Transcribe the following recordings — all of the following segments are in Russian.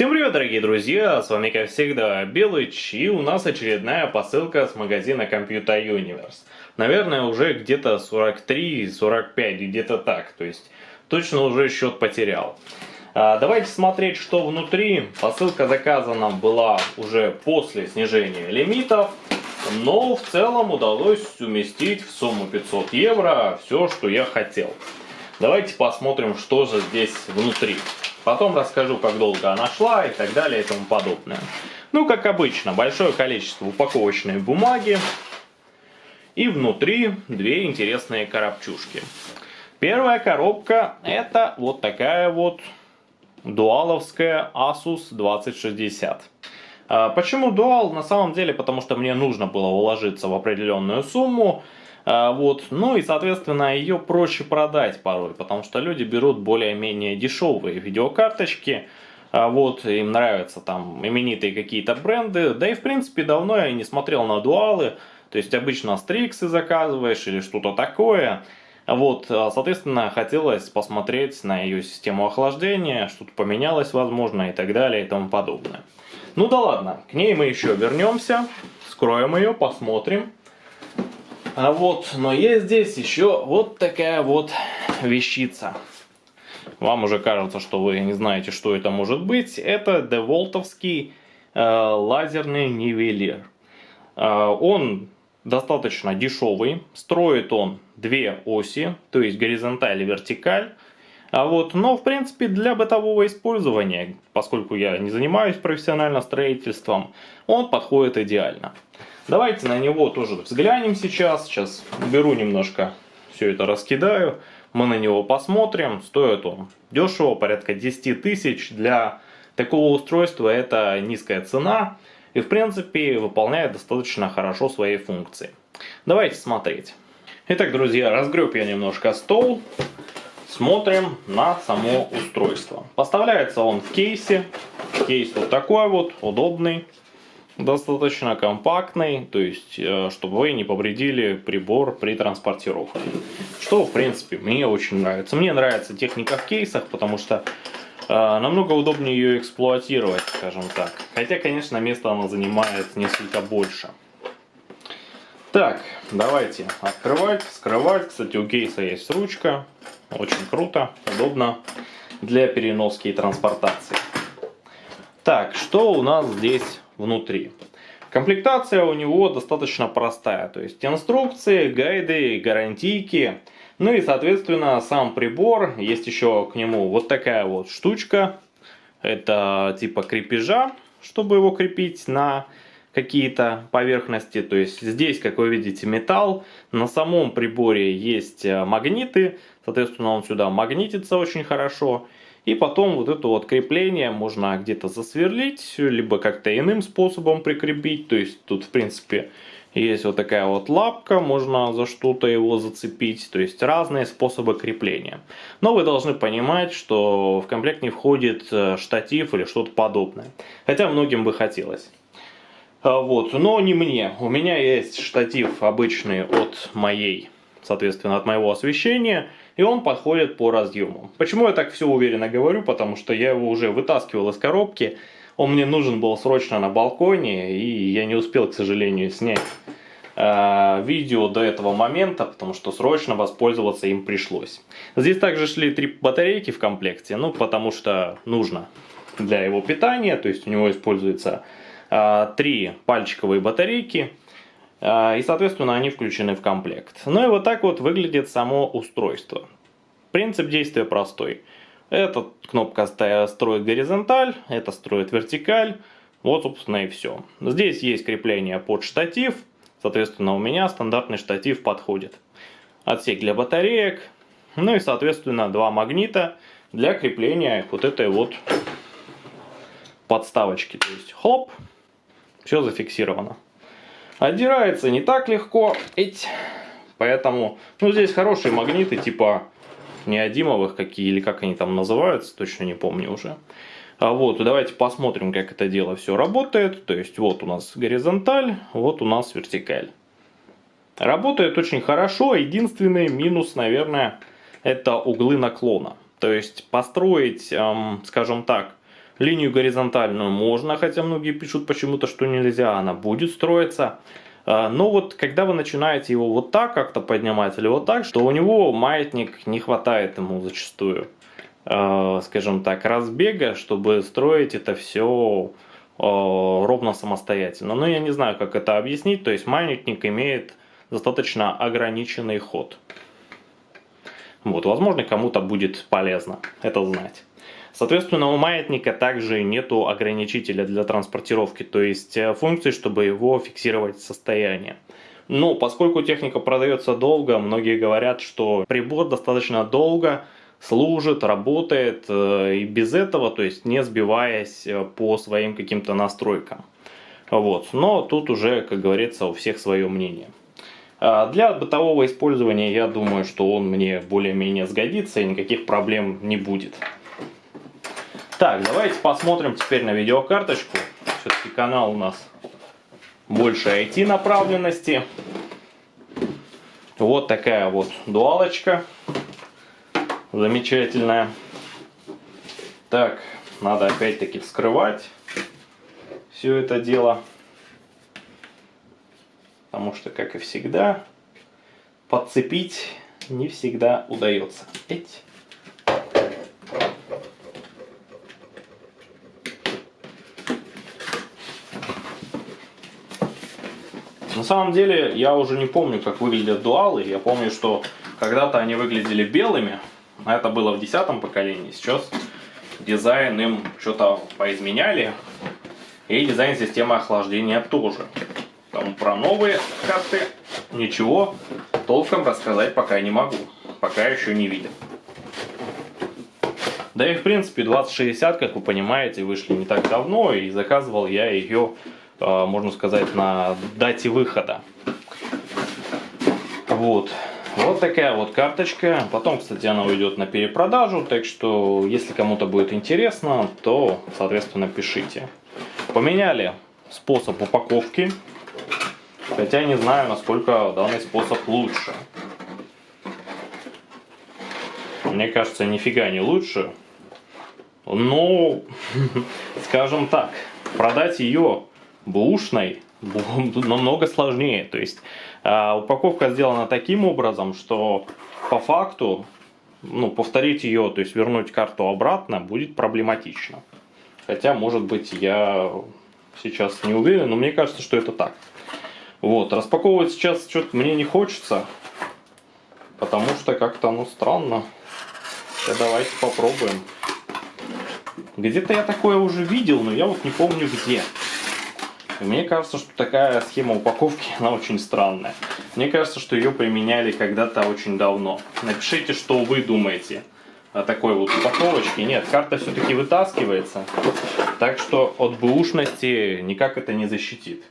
Всем привет, дорогие друзья, с вами, как всегда, Белыч, и у нас очередная посылка с магазина Computer Universe. Наверное, уже где-то 43-45, где-то так, то есть точно уже счет потерял. А, давайте смотреть, что внутри. Посылка заказана была уже после снижения лимитов, но в целом удалось уместить в сумму 500 евро все, что я хотел. Давайте посмотрим, что же здесь внутри. Потом расскажу, как долго она шла и так далее и тому подобное. Ну, как обычно, большое количество упаковочной бумаги. И внутри две интересные коробчушки. Первая коробка это вот такая вот дуаловская Asus 2060. А, почему дуал? На самом деле, потому что мне нужно было уложиться в определенную сумму. А, вот. Ну и, соответственно, ее проще продать порой, потому что люди берут более-менее дешевые видеокарточки, а, вот, им нравятся там именитые какие-то бренды, да и в принципе давно я не смотрел на дуалы, то есть обычно стриксы заказываешь или что-то такое, вот, соответственно, хотелось посмотреть на ее систему охлаждения, что-то поменялось, возможно, и так далее, и тому подобное. Ну да ладно, к ней мы еще вернемся, скроем ее, посмотрим. А вот, но есть здесь еще вот такая вот вещица. Вам уже кажется, что вы не знаете, что это может быть. Это деволтовский э, лазерный нивелир. Э, он достаточно дешевый. Строит он две оси, то есть горизонталь и вертикаль. А вот, но в принципе для бытового использования, поскольку я не занимаюсь профессионально строительством, он подходит идеально. Давайте на него тоже взглянем сейчас. Сейчас беру немножко, все это раскидаю. Мы на него посмотрим. Стоит он дешево, порядка 10 тысяч. Для такого устройства это низкая цена. И в принципе выполняет достаточно хорошо свои функции. Давайте смотреть. Итак, друзья, разгреб я немножко стол. Смотрим на само устройство. Поставляется он в кейсе. Кейс вот такой вот, удобный достаточно компактный, то есть, э, чтобы вы не повредили прибор при транспортировке. Что, в принципе, мне очень нравится. Мне нравится техника в кейсах, потому что э, намного удобнее ее эксплуатировать, скажем так. Хотя, конечно, место она занимает несколько больше. Так, давайте открывать, скрывать. Кстати, у кейса есть ручка. Очень круто, удобно для переноски и транспортации. Так, что у нас здесь внутри. Комплектация у него достаточно простая, то есть инструкции, гайды, гарантийки, ну и соответственно сам прибор, есть еще к нему вот такая вот штучка, это типа крепежа, чтобы его крепить на какие-то поверхности, то есть здесь, как вы видите, металл, на самом приборе есть э, магниты, соответственно он сюда магнитится очень хорошо, и потом вот это вот крепление можно где-то засверлить, либо как-то иным способом прикрепить. То есть тут в принципе есть вот такая вот лапка, можно за что-то его зацепить. То есть разные способы крепления. Но вы должны понимать, что в комплект не входит э, штатив или что-то подобное. Хотя многим бы хотелось. А, вот, но не мне. У меня есть штатив обычный от моей, соответственно, от моего освещения и он подходит по разъему. Почему я так все уверенно говорю? Потому что я его уже вытаскивал из коробки, он мне нужен был срочно на балконе, и я не успел, к сожалению, снять э, видео до этого момента, потому что срочно воспользоваться им пришлось. Здесь также шли три батарейки в комплекте, ну потому что нужно для его питания, то есть у него используется э, три пальчиковые батарейки, а, и, соответственно, они включены в комплект. Ну и вот так вот выглядит само устройство. Принцип действия простой. Эта кнопка строит горизонталь, это строит вертикаль. Вот, собственно, и все. Здесь есть крепление под штатив. Соответственно, у меня стандартный штатив подходит. Отсек для батареек. Ну и, соответственно, два магнита для крепления вот этой вот подставочки. То есть, хлоп, все зафиксировано. Отдирается не так легко. Эть. Поэтому, ну, здесь хорошие магниты, типа неодимовых какие, или как они там называются, точно не помню уже. А вот, давайте посмотрим, как это дело все работает. То есть, вот у нас горизонталь, вот у нас вертикаль. Работает очень хорошо. Единственный минус, наверное, это углы наклона. То есть, построить, эм, скажем так, Линию горизонтальную можно, хотя многие пишут почему-то, что нельзя, она будет строиться. А, но вот когда вы начинаете его вот так как-то поднимать или вот так, что у него маятник не хватает ему зачастую, а, скажем так, разбега, чтобы строить это все а, ровно самостоятельно. Но я не знаю, как это объяснить. То есть маятник имеет достаточно ограниченный ход. Вот, возможно, кому-то будет полезно это знать. Соответственно, у маятника также нету ограничителя для транспортировки, то есть э, функции, чтобы его фиксировать состояние. Но поскольку техника продается долго, многие говорят, что прибор достаточно долго служит, работает э, и без этого, то есть не сбиваясь э, по своим каким-то настройкам. Вот. Но тут уже, как говорится, у всех свое мнение. А для бытового использования я думаю, что он мне более-менее сгодится и никаких проблем не будет. Так, давайте посмотрим теперь на видеокарточку. Все-таки канал у нас больше IT направленности. Вот такая вот дуалочка. Замечательная. Так, надо опять-таки вскрывать все это дело потому что, как и всегда, подцепить не всегда удается. Эть. На самом деле, я уже не помню, как выглядят дуалы. Я помню, что когда-то они выглядели белыми. Это было в десятом поколении. Сейчас дизайн им что-то поизменяли. И дизайн системы охлаждения тоже. Там про новые карты ничего толком рассказать пока не могу. Пока еще не видел. Да и в принципе 2060, как вы понимаете, вышли не так давно. И заказывал я ее, а, можно сказать, на дате выхода. Вот. Вот такая вот карточка. Потом, кстати, она уйдет на перепродажу. Так что, если кому-то будет интересно, то, соответственно, пишите. Поменяли способ упаковки. Хотя не знаю, насколько данный способ лучше. Мне кажется, нифига не лучше. Но, скажем так, продать ее бушной намного сложнее. То есть э, упаковка сделана таким образом, что по факту ну, повторить ее, то есть вернуть карту обратно, будет проблематично. Хотя, может быть, я сейчас не уверен, но мне кажется, что это так. Вот, распаковывать сейчас что-то мне не хочется, потому что как-то оно странно. Сейчас давайте попробуем. Где-то я такое уже видел, но я вот не помню где. Мне кажется, что такая схема упаковки, она очень странная. Мне кажется, что ее применяли когда-то очень давно. Напишите, что вы думаете о такой вот упаковочке. Нет, карта все-таки вытаскивается. Так что от бэушности никак это не защитит.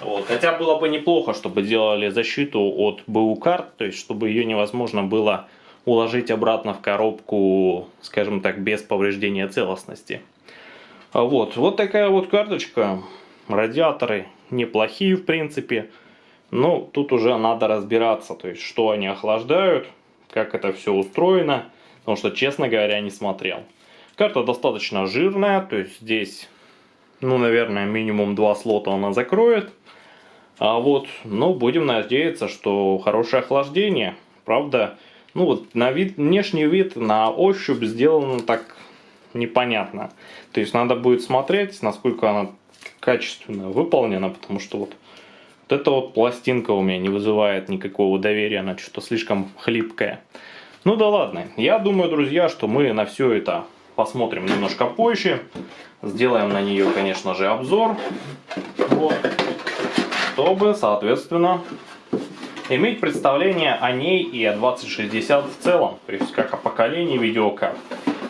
Вот. Хотя было бы неплохо, чтобы делали защиту от БУ карт, то есть чтобы ее невозможно было уложить обратно в коробку, скажем так, без повреждения целостности. А вот, вот такая вот карточка. Радиаторы неплохие в принципе. Но тут уже надо разбираться, то есть что они охлаждают, как это все устроено. Потому что, честно говоря, не смотрел. Карта достаточно жирная, то есть здесь, ну, наверное, минимум два слота она закроет. А вот, ну, будем надеяться, что хорошее охлаждение. Правда, ну вот на вид, внешний вид, на ощупь сделано так непонятно. То есть надо будет смотреть, насколько она качественно выполнена, потому что вот, вот эта вот пластинка у меня не вызывает никакого доверия, она что-то слишком хлипкая. Ну да ладно, я думаю, друзья, что мы на все это посмотрим немножко позже. Сделаем на нее, конечно же, обзор. Вот чтобы, соответственно, иметь представление о ней и о 2060 в целом, то есть как о поколении видеокарт.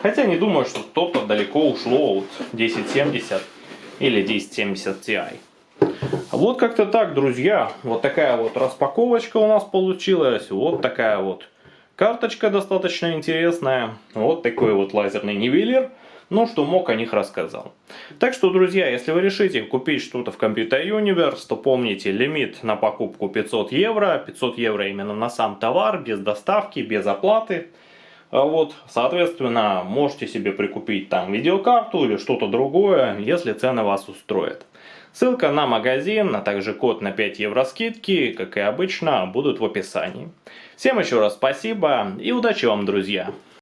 Хотя не думаю, что кто-то далеко ушло от 1070 или 1070 Ti. Вот как-то так, друзья. Вот такая вот распаковочка у нас получилась. Вот такая вот карточка достаточно интересная. Вот такой вот лазерный нивелир но что мог о них рассказал. Так что, друзья, если вы решите купить что-то в Computer Universe, то помните, лимит на покупку 500 евро. 500 евро именно на сам товар, без доставки, без оплаты. А вот, соответственно, можете себе прикупить там видеокарту или что-то другое, если цены вас устроят. Ссылка на магазин, а также код на 5 евро скидки, как и обычно, будут в описании. Всем еще раз спасибо и удачи вам, друзья!